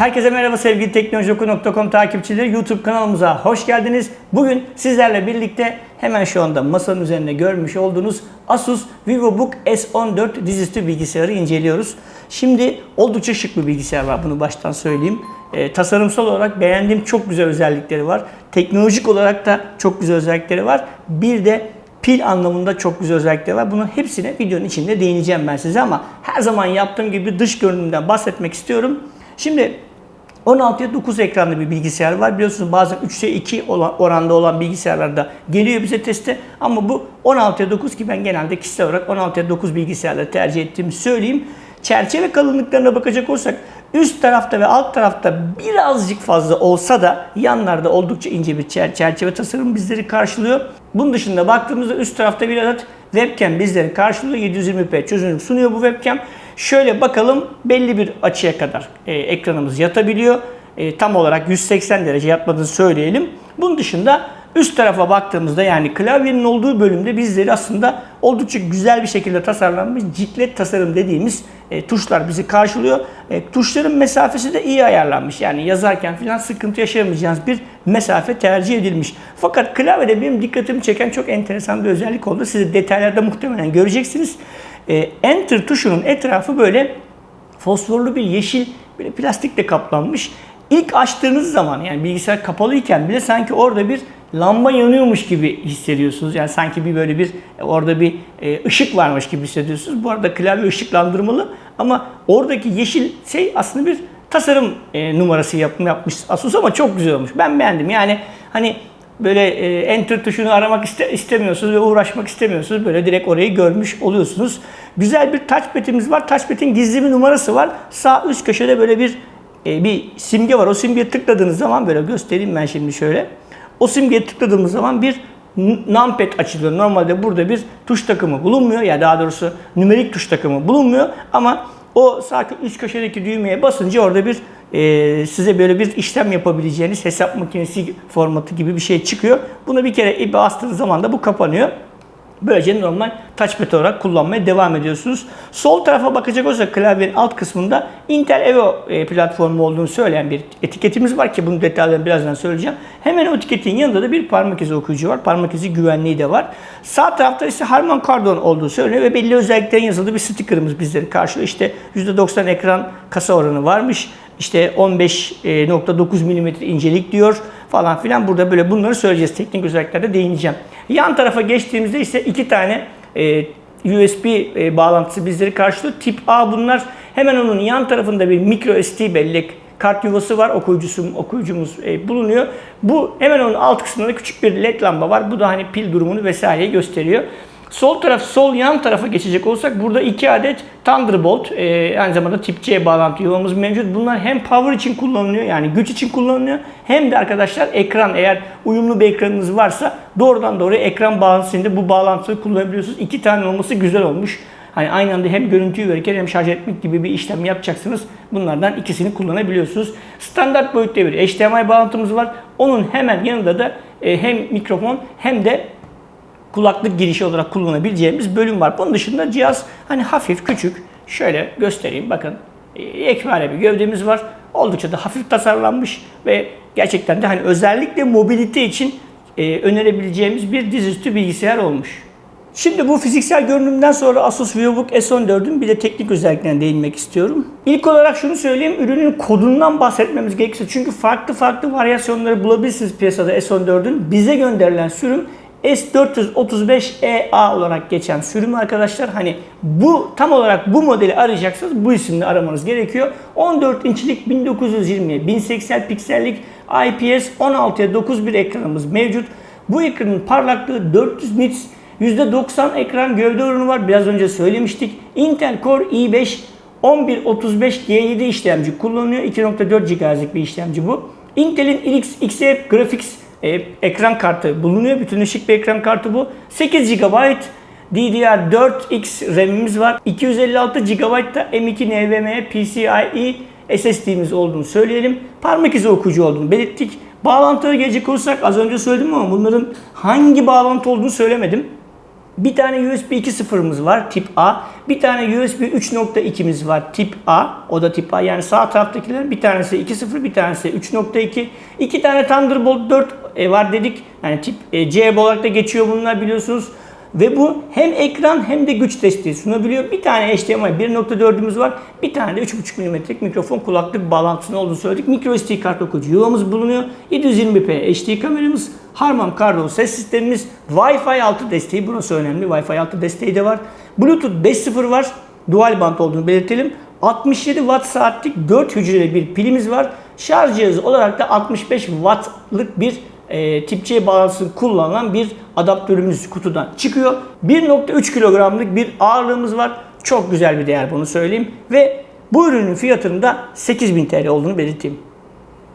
Herkese merhaba sevgili teknolojioku.com takipçileri. YouTube kanalımıza hoş geldiniz. Bugün sizlerle birlikte hemen şu anda masanın üzerinde görmüş olduğunuz Asus VivoBook S14 dizüstü bilgisayarı inceliyoruz. Şimdi oldukça şık bir bilgisayar var bunu baştan söyleyeyim. E, tasarımsal olarak beğendiğim çok güzel özellikleri var. Teknolojik olarak da çok güzel özellikleri var. Bir de pil anlamında çok güzel özellikleri var. Bunun hepsine videonun içinde değineceğim ben size ama her zaman yaptığım gibi dış görünümden bahsetmek istiyorum. Şimdi 16'ya 9 ekranlı bir bilgisayar var. Biliyorsunuz bazen 3'e 2 olan, oranda olan bilgisayarlarda geliyor bize teste. Ama bu 16'ya 9 ki ben genelde kişisel olarak 16'ya 9 bilgisayarları tercih ettiğimi söyleyeyim. Çerçeve kalınlıklarına bakacak olursak üst tarafta ve alt tarafta birazcık fazla olsa da yanlarda oldukça ince bir çerçeve tasarım bizleri karşılıyor. Bunun dışında baktığımızda üst tarafta bir adet webcam bizleri karşılıyor. 720p çözünürlük sunuyor bu webcam. Şöyle bakalım belli bir açıya kadar e, ekranımız yatabiliyor. E, tam olarak 180 derece yatmadığını söyleyelim. Bunun dışında üst tarafa baktığımızda yani klavyenin olduğu bölümde bizleri aslında oldukça güzel bir şekilde tasarlanmış ciklet tasarım dediğimiz e, tuşlar bizi karşılıyor. E, tuşların mesafesi de iyi ayarlanmış. Yani yazarken falan sıkıntı yaşamayacağınız bir mesafe tercih edilmiş. Fakat klavyede benim dikkatimi çeken çok enteresan bir özellik oldu. Siz detaylarda muhtemelen göreceksiniz. E, Enter tuşunun etrafı böyle fosforlu bir yeşil böyle plastikle kaplanmış. İlk açtığınız zaman yani bilgisayar kapalıyken bile sanki orada bir lamba yanıyormuş gibi hissediyorsunuz. Yani sanki bir böyle bir orada bir e, ışık varmış gibi hissediyorsunuz. Bu arada klavye ışıklandırmalı ama oradaki yeşil şey aslında bir tasarım e, numarası yapmış Asus ama çok güzel olmuş. Ben beğendim. Yani hani böyle e, enter tuşunu aramak iste, istemiyorsunuz ve uğraşmak istemiyorsunuz. Böyle direkt orayı görmüş oluyorsunuz. Güzel bir touchpad'imiz var. Touchpad'in gizli bir numarası var. Sağ üst köşede böyle bir e, bir simge var. O simgeye tıkladığınız zaman böyle göstereyim ben şimdi şöyle. O simgeye tıkladığımız zaman bir numpad açılıyor. Normalde burada bir tuş takımı bulunmuyor. Ya yani daha doğrusu nümerik tuş takımı bulunmuyor. Ama o sağ üst köşedeki düğmeye basınca orada bir e, size böyle bir işlem yapabileceğiniz hesap makinesi formatı gibi bir şey çıkıyor. Bunu bir kere bastığınız zaman da bu kapanıyor. Böylece normal touchpad olarak kullanmaya devam ediyorsunuz. Sol tarafa bakacak olursak klavyenin alt kısmında Intel Evo e, platformu olduğunu söyleyen bir etiketimiz var ki bunun detaylarını birazdan söyleyeceğim. Hemen o etiketin yanında da bir parmak izi okuyucu var. Parmak izi güvenliği de var. Sağ tarafta ise Harman Kardon olduğu söyleniyor ve belli özelliklerin yazıldığı bir stickerımız bizleri karşılıyor. İşte %90 ekran kasa oranı varmış. İşte 15.9 mm incelik diyor falan filan. Burada böyle bunları söyleyeceğiz. Teknik özelliklerde değineceğim. Yan tarafa geçtiğimizde ise iki tane e, USB e, bağlantısı bizleri karşılıyor. Tip A bunlar. Hemen onun yan tarafında bir micro SD bellek kart yuvası var. Okuyucusu, okuyucumuz e, bulunuyor. Bu hemen onun alt kısmında küçük bir led lamba var. Bu da hani pil durumunu vesaire gösteriyor. Sol taraf, sol yan tarafa geçecek olsak burada iki adet Thunderbolt, e, aynı zamanda tip C bağlantı yuvamız mevcut. Bunlar hem power için kullanılıyor yani güç için kullanılıyor hem de arkadaşlar ekran eğer uyumlu bir ekranınız varsa doğrudan doğruya ekran bağlantısında bu bağlantıyı kullanabiliyorsunuz. İki tane olması güzel olmuş. Hani aynı anda hem görüntüyü verirken hem şarj etmek gibi bir işlem yapacaksınız. Bunlardan ikisini kullanabiliyorsunuz. Standart boyutta bir HDMI bağlantımız var. Onun hemen yanında da e, hem mikrofon hem de kulaklık girişi olarak kullanabileceğimiz bölüm var. Bunun dışında cihaz hani hafif küçük. Şöyle göstereyim bakın. E, ekmale bir gövdemiz var. Oldukça da hafif tasarlanmış ve gerçekten de hani özellikle mobilite için e, önerebileceğimiz bir dizüstü bilgisayar olmuş. Şimdi bu fiziksel görünümden sonra Asus VivoBook S14'ün bir de teknik özelliklerine değinmek istiyorum. İlk olarak şunu söyleyeyim, ürünün kodundan bahsetmemiz gerekirse çünkü farklı farklı varyasyonları bulabilirsiniz piyasada S14'ün. Bize gönderilen sürüm S435EA olarak geçen sürüm arkadaşlar. Hani bu tam olarak bu modeli arayacaksanız bu isimle aramanız gerekiyor. 14 inçlik 1920 1080 piksellik IPS 16'ya 9 bir ekranımız mevcut. Bu ekranın parlaklığı 400 nits %90 ekran gövde oranı var. Biraz önce söylemiştik. Intel Core i5 1135G7 işlemci kullanıyor. 2.4 GHz'lik bir işlemci bu. Intel'in RX Xe Graphics e, ekran kartı bulunuyor. Bütünleşik bir ekran kartı bu. 8 GB DDR4X RAM'imiz var. 256 GB da M2 NVMe PCIe SSD'miz olduğunu söyleyelim. Parmak izi okuyucu olduğunu belirttik. Bağlantıya gelecek olursak az önce söyledim ama bunların hangi bağlantı olduğunu söylemedim. Bir tane USB 2.0'ımız var tip A. Bir tane USB 3.2'miz var tip A. O da tip A. Yani sağ taraftakiler bir tanesi 2.0 bir tanesi 3.2. İki tane Thunderbolt 4 e, var dedik. Yani tip e, C olarak da geçiyor bunlar biliyorsunuz. Ve bu hem ekran hem de güç desteği sunabiliyor. Bir tane HDMI 1.4'ümüz var. Bir tane de 3.5 mm'lik mikrofon kulaklık bağlantısının olduğunu söyledik. Micro SD kart okuyucu yuvamız bulunuyor. 720p HD kameramız, Harman Kardon ses sistemimiz, Wi-Fi 6 desteği burası önemli. Wi-Fi 6 desteği de var. Bluetooth 5.0 var. Dual band olduğunu belirtelim. 67 watt saatlik 4 hücreli bir pilimiz var. Şarj cihazı olarak da 65 wattlık bir e, tip C bağlantısı kullanılan bir adaptörümüz kutudan çıkıyor. 1.3 kilogramlık bir ağırlığımız var. Çok güzel bir değer bunu söyleyeyim. Ve bu ürünün fiyatının da 8000 TL olduğunu belirteyim.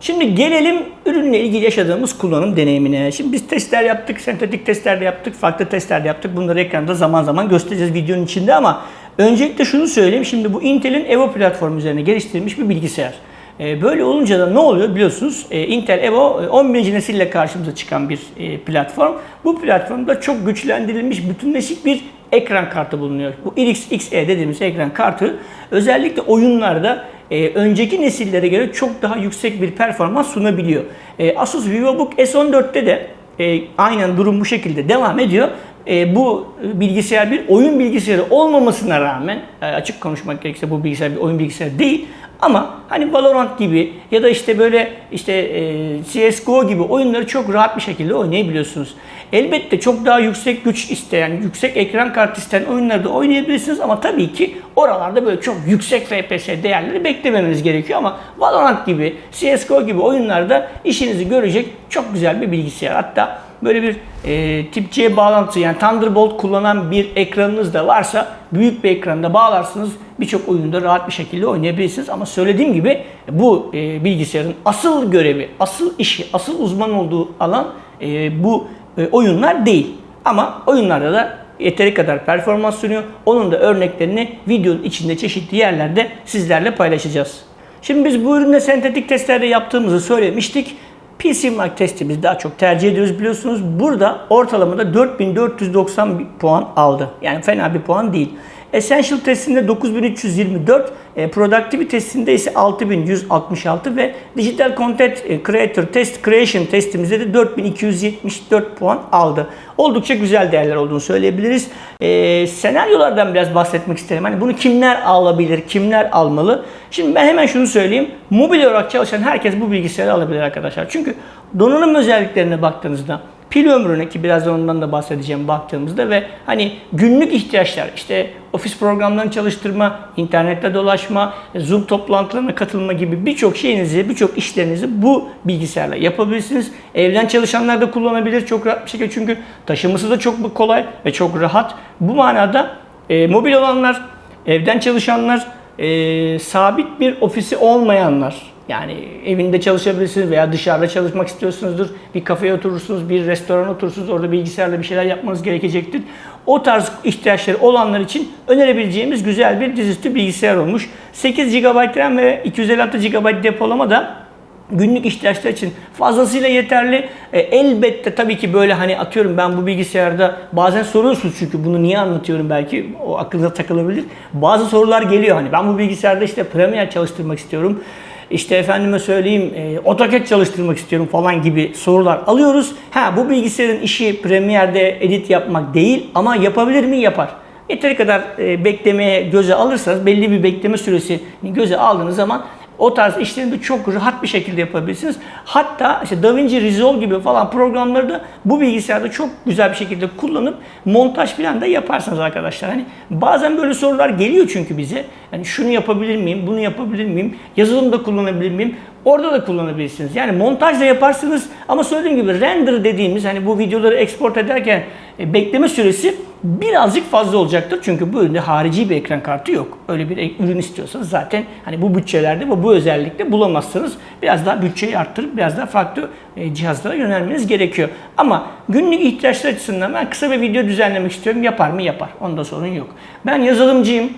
Şimdi gelelim ürünle ilgili yaşadığımız kullanım deneyimine. Şimdi biz testler yaptık, sentetik testler de yaptık, farklı testler de yaptık. Bunları ekranda zaman zaman göstereceğiz videonun içinde ama öncelikle şunu söyleyeyim. Şimdi bu Intel'in Evo platformu üzerine geliştirilmiş bir bilgisayar. E, Böyle olunca da ne oluyor biliyorsunuz e, Intel Evo e, 11. nesille karşımıza çıkan bir e, platform. Bu platformda çok güçlendirilmiş bütünleşik bir ekran kartı bulunuyor. Bu RX XE dediğimiz ekran kartı özellikle oyunlarda e, önceki nesillere göre çok daha yüksek bir performans sunabiliyor. E, Asus VivoBook S14'te de e, aynen durum bu şekilde devam ediyor. E, bu bilgisayar bir oyun bilgisayarı olmamasına rağmen e, açık konuşmak gerekirse bu bilgisayar bir oyun bilgisayarı değil. Ama hani Valorant gibi ya da işte böyle işte e, CSGO gibi oyunları çok rahat bir şekilde oynayabiliyorsunuz. Elbette çok daha yüksek güç isteyen, yüksek ekran kartı isteyen oyunları da oynayabilirsiniz ama tabii ki oralarda böyle çok yüksek FPS değerleri beklememeniz gerekiyor ama Valorant gibi, CSGO gibi oyunlarda işinizi görecek çok güzel bir bilgisayar. Hatta böyle bir e, tip C bağlantısı yani Thunderbolt kullanan bir ekranınız da varsa büyük bir ekranda bağlarsınız birçok oyunda rahat bir şekilde oynayabilirsiniz. Ama söylediğim gibi bu e, bilgisayarın asıl görevi, asıl işi, asıl uzman olduğu alan e, bu e, oyunlar değil. Ama oyunlarda da yeteri kadar performans sunuyor. Onun da örneklerini videonun içinde çeşitli yerlerde sizlerle paylaşacağız. Şimdi biz bu üründe sentetik testlerde yaptığımızı söylemiştik. PC Mark testimizi daha çok tercih ediyoruz biliyorsunuz. Burada ortalamada 4490 puan aldı. Yani fena bir puan değil. Essential testinde 9324, e, Productivity testinde ise 6166 ve Digital Content e, Creator Test Creation testimizde de 4274 puan aldı. Oldukça güzel değerler olduğunu söyleyebiliriz. E, senaryolardan biraz bahsetmek isterim. Hani bunu kimler alabilir, kimler almalı? Şimdi ben hemen şunu söyleyeyim. Mobil olarak çalışan herkes bu bilgisayarı alabilir arkadaşlar. Çünkü donanım özelliklerine baktığınızda pil ömrüne ki birazdan ondan da bahsedeceğim baktığımızda ve hani günlük ihtiyaçlar işte ofis programlarını çalıştırma, internette dolaşma, Zoom toplantılarına katılma gibi birçok şeyinizi, birçok işlerinizi bu bilgisayarla yapabilirsiniz. Evden çalışanlar da kullanabilir çok rahat bir şekilde çünkü taşıması da çok kolay ve çok rahat. Bu manada e, mobil olanlar, evden çalışanlar, e, sabit bir ofisi olmayanlar yani evinde çalışabilirsiniz veya dışarıda çalışmak istiyorsunuzdur. Bir kafeye oturursunuz, bir restorana oturursunuz. Orada bilgisayarla bir şeyler yapmanız gerekecektir. O tarz ihtiyaçları olanlar için önerebileceğimiz güzel bir dizüstü bilgisayar olmuş. 8 GB RAM ve 256 GB depolama da günlük ihtiyaçlar için fazlasıyla yeterli. E, elbette tabii ki böyle hani atıyorum ben bu bilgisayarda bazen soruyorsunuz çünkü bunu niye anlatıyorum belki o aklınıza takılabilir. Bazı sorular geliyor hani ben bu bilgisayarda işte Premiere çalıştırmak istiyorum işte efendime söyleyeyim e, AutoCAD çalıştırmak istiyorum falan gibi sorular alıyoruz. Ha bu bilgisayarın işi Premiere'de edit yapmak değil ama yapabilir mi? Yapar. Yeteri kadar e, beklemeye göze alırsanız belli bir bekleme süresini göze aldığınız zaman o tarz işleri de çok rahat bir şekilde yapabilirsiniz. Hatta işte DaVinci Resolve gibi falan programları da bu bilgisayarda çok güzel bir şekilde kullanıp montaj falan da yaparsınız arkadaşlar. Hani bazen böyle sorular geliyor çünkü bize. Hani şunu yapabilir miyim, bunu yapabilir miyim, yazılımda kullanabilir miyim? Orada da kullanabilirsiniz. Yani montaj da yaparsınız ama söylediğim gibi render dediğimiz hani bu videoları export ederken e, bekleme süresi birazcık fazla olacaktır. Çünkü bu üründe harici bir ekran kartı yok. Öyle bir ürün istiyorsanız zaten hani bu bütçelerde ve bu özellikle bulamazsınız. Biraz daha bütçeyi arttırıp biraz daha farklı e, cihazlara yönelmeniz gerekiyor. Ama günlük ihtiyaçlar açısından ben kısa bir video düzenlemek istiyorum. Yapar mı? Yapar. Onda sorun yok. Ben yazılımcıyım.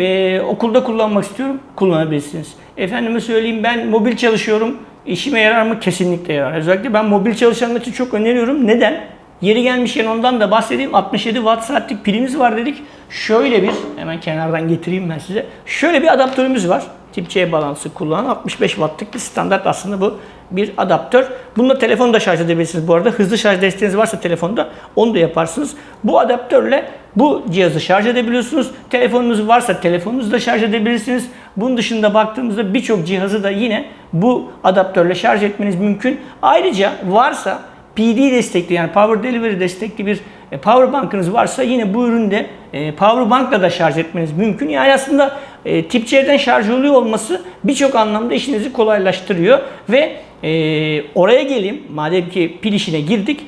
Ee, okulda kullanmak istiyorum. Kullanabilirsiniz. Efendime söyleyeyim ben mobil çalışıyorum. İşime yarar mı? Kesinlikle yarar. Özellikle ben mobil çalışanlar için çok öneriyorum. Neden? Yeri gelmişken ondan da bahsedeyim. 67 watt saatlik pilimiz var dedik. Şöyle bir, hemen kenardan getireyim ben size. Şöyle bir adaptörümüz var. Tip C bağlantısı kullanan 65 wattlık bir standart aslında bu bir adaptör. Bununla telefonu da şarj edebilirsiniz bu arada. Hızlı şarj desteğiniz varsa telefonda onu da yaparsınız. Bu adaptörle bu cihazı şarj edebiliyorsunuz. Telefonunuz varsa telefonunuzu da şarj edebilirsiniz. Bunun dışında baktığımızda birçok cihazı da yine bu adaptörle şarj etmeniz mümkün. Ayrıca varsa PD destekli yani Power Delivery destekli bir e, power bankınız varsa yine bu üründe e, power bankla da şarj etmeniz mümkün. Yani aslında e, tip C'den şarj oluyor olması birçok anlamda işinizi kolaylaştırıyor ve oraya geleyim. Madem ki pil işine girdik,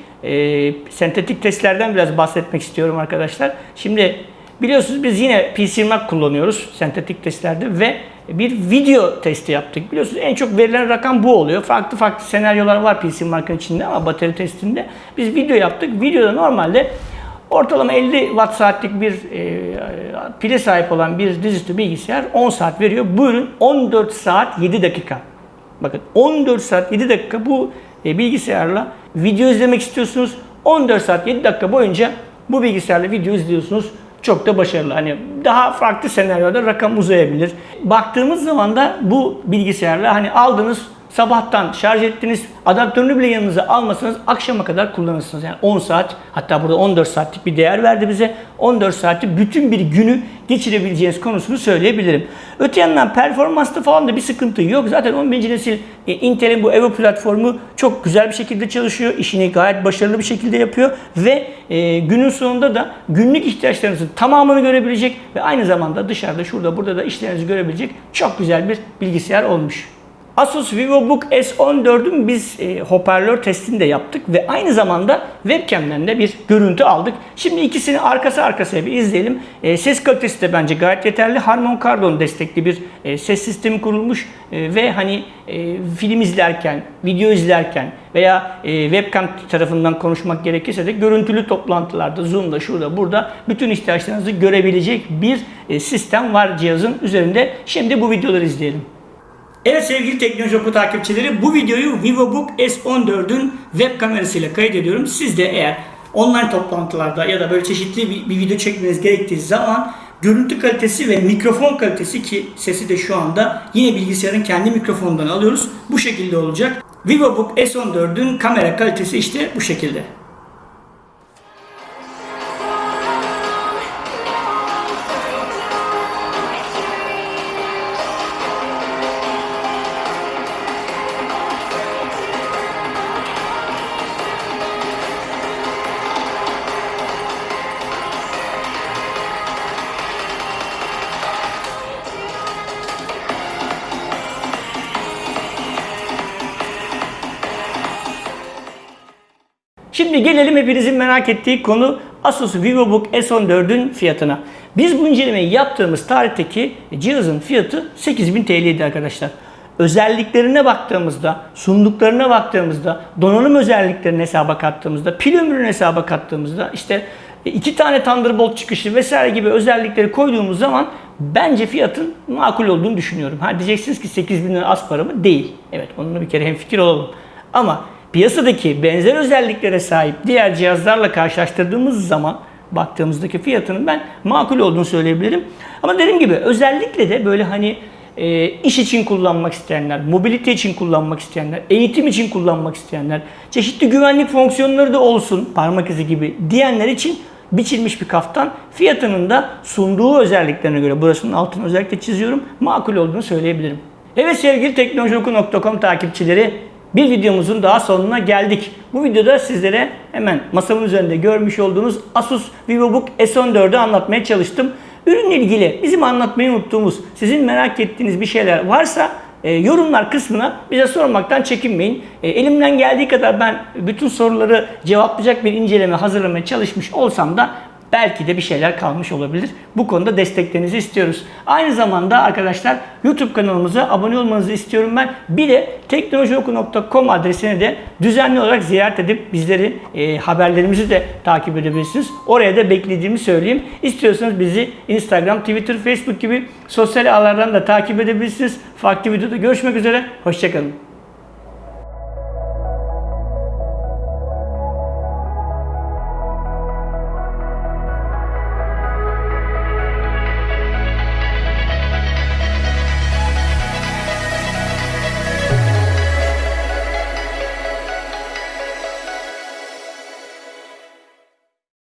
sentetik testlerden biraz bahsetmek istiyorum arkadaşlar. Şimdi biliyorsunuz biz yine PC Mac kullanıyoruz sentetik testlerde ve bir video testi yaptık. Biliyorsunuz en çok verilen rakam bu oluyor. Farklı farklı senaryolar var PC markanın içinde ama batarya testinde. Biz video yaptık. Videoda normalde ortalama 50 watt saatlik bir e, pile sahip olan bir dizüstü bilgisayar 10 saat veriyor. Bu ürün 14 saat 7 dakika. Bakın 14 saat 7 dakika bu e, bilgisayarla video izlemek istiyorsunuz. 14 saat 7 dakika boyunca bu bilgisayarla video izliyorsunuz çok da başarılı. Hani daha farklı senaryoda rakam uzayabilir. Baktığımız zaman da bu bilgisayarla hani aldınız sabahtan şarj ettiniz, adaptörünü bile yanınıza almasanız akşama kadar kullanırsınız. Yani 10 saat, hatta burada 14 saatlik bir değer verdi bize. 14 saati bütün bir günü geçirebileceğiniz konusunu söyleyebilirim. Öte yandan performansta falan da bir sıkıntı yok. Zaten 11. nesil e, Intel'in bu Evo platformu çok güzel bir şekilde çalışıyor. İşini gayet başarılı bir şekilde yapıyor ve e, günün sonunda da günlük ihtiyaçlarınızın tamamını görebilecek ve aynı zamanda dışarıda şurada burada da işlerinizi görebilecek çok güzel bir bilgisayar olmuş. Asus VivoBook S14'ün biz e, hoparlör testini de yaptık ve aynı zamanda webcam'den de bir görüntü aldık. Şimdi ikisini arkası arkasına bir izleyelim. E, ses kalitesi de bence gayet yeterli. Harman Kardon destekli bir e, ses sistemi kurulmuş e, ve hani e, film izlerken, video izlerken veya e, webcam tarafından konuşmak gerekirse de görüntülü toplantılarda, Zoom'da, şurada, burada bütün ihtiyaçlarınızı görebilecek bir e, sistem var cihazın üzerinde. Şimdi bu videoları izleyelim. Evet sevgili Teknoloji Oku takipçileri bu videoyu VivoBook S14'ün web kamerasıyla kaydediyorum. Siz de eğer online toplantılarda ya da böyle çeşitli bir, bir video çekmeniz gerektiği zaman görüntü kalitesi ve mikrofon kalitesi ki sesi de şu anda yine bilgisayarın kendi mikrofonundan alıyoruz. Bu şekilde olacak. VivoBook S14'ün kamera kalitesi işte bu şekilde. Şimdi gelelim hepinizin merak ettiği konu Asus VivoBook S14'ün fiyatına. Biz bu incelemeyi yaptığımız tarihteki cihazın fiyatı 8000 TL'ydi arkadaşlar. Özelliklerine baktığımızda, sunduklarına baktığımızda, donanım özelliklerini hesaba kattığımızda, pil ömrünü hesaba kattığımızda, işte iki tane Thunderbolt çıkışı vesaire gibi özellikleri koyduğumuz zaman bence fiyatın makul olduğunu düşünüyorum. Ha diyeceksiniz ki 8000 lira az para mı? Değil. Evet onunla bir kere hemfikir olalım. Ama piyasadaki benzer özelliklere sahip diğer cihazlarla karşılaştırdığımız zaman baktığımızdaki fiyatının ben makul olduğunu söyleyebilirim. Ama dediğim gibi özellikle de böyle hani e, iş için kullanmak isteyenler, mobilite için kullanmak isteyenler, eğitim için kullanmak isteyenler, çeşitli güvenlik fonksiyonları da olsun parmak izi gibi diyenler için biçilmiş bir kaftan fiyatının da sunduğu özelliklerine göre burasının altını özellikle çiziyorum makul olduğunu söyleyebilirim. Evet sevgili teknolojioku.com takipçileri bir videomuzun daha sonuna geldik. Bu videoda sizlere hemen masamın üzerinde görmüş olduğunuz Asus VivoBook S14'ü anlatmaya çalıştım. Ürünle ilgili bizim anlatmayı unuttuğumuz, sizin merak ettiğiniz bir şeyler varsa e, yorumlar kısmına bize sormaktan çekinmeyin. E, elimden geldiği kadar ben bütün soruları cevaplayacak bir inceleme hazırlamaya çalışmış olsam da belki de bir şeyler kalmış olabilir. Bu konuda desteklerinizi istiyoruz. Aynı zamanda arkadaşlar YouTube kanalımıza abone olmanızı istiyorum ben. Bir de teknolojioku.com adresini de düzenli olarak ziyaret edip bizleri e, haberlerimizi de takip edebilirsiniz. Oraya da beklediğimi söyleyeyim. İstiyorsanız bizi Instagram, Twitter, Facebook gibi sosyal ağlardan da takip edebilirsiniz. Farklı videoda görüşmek üzere. Hoşçakalın.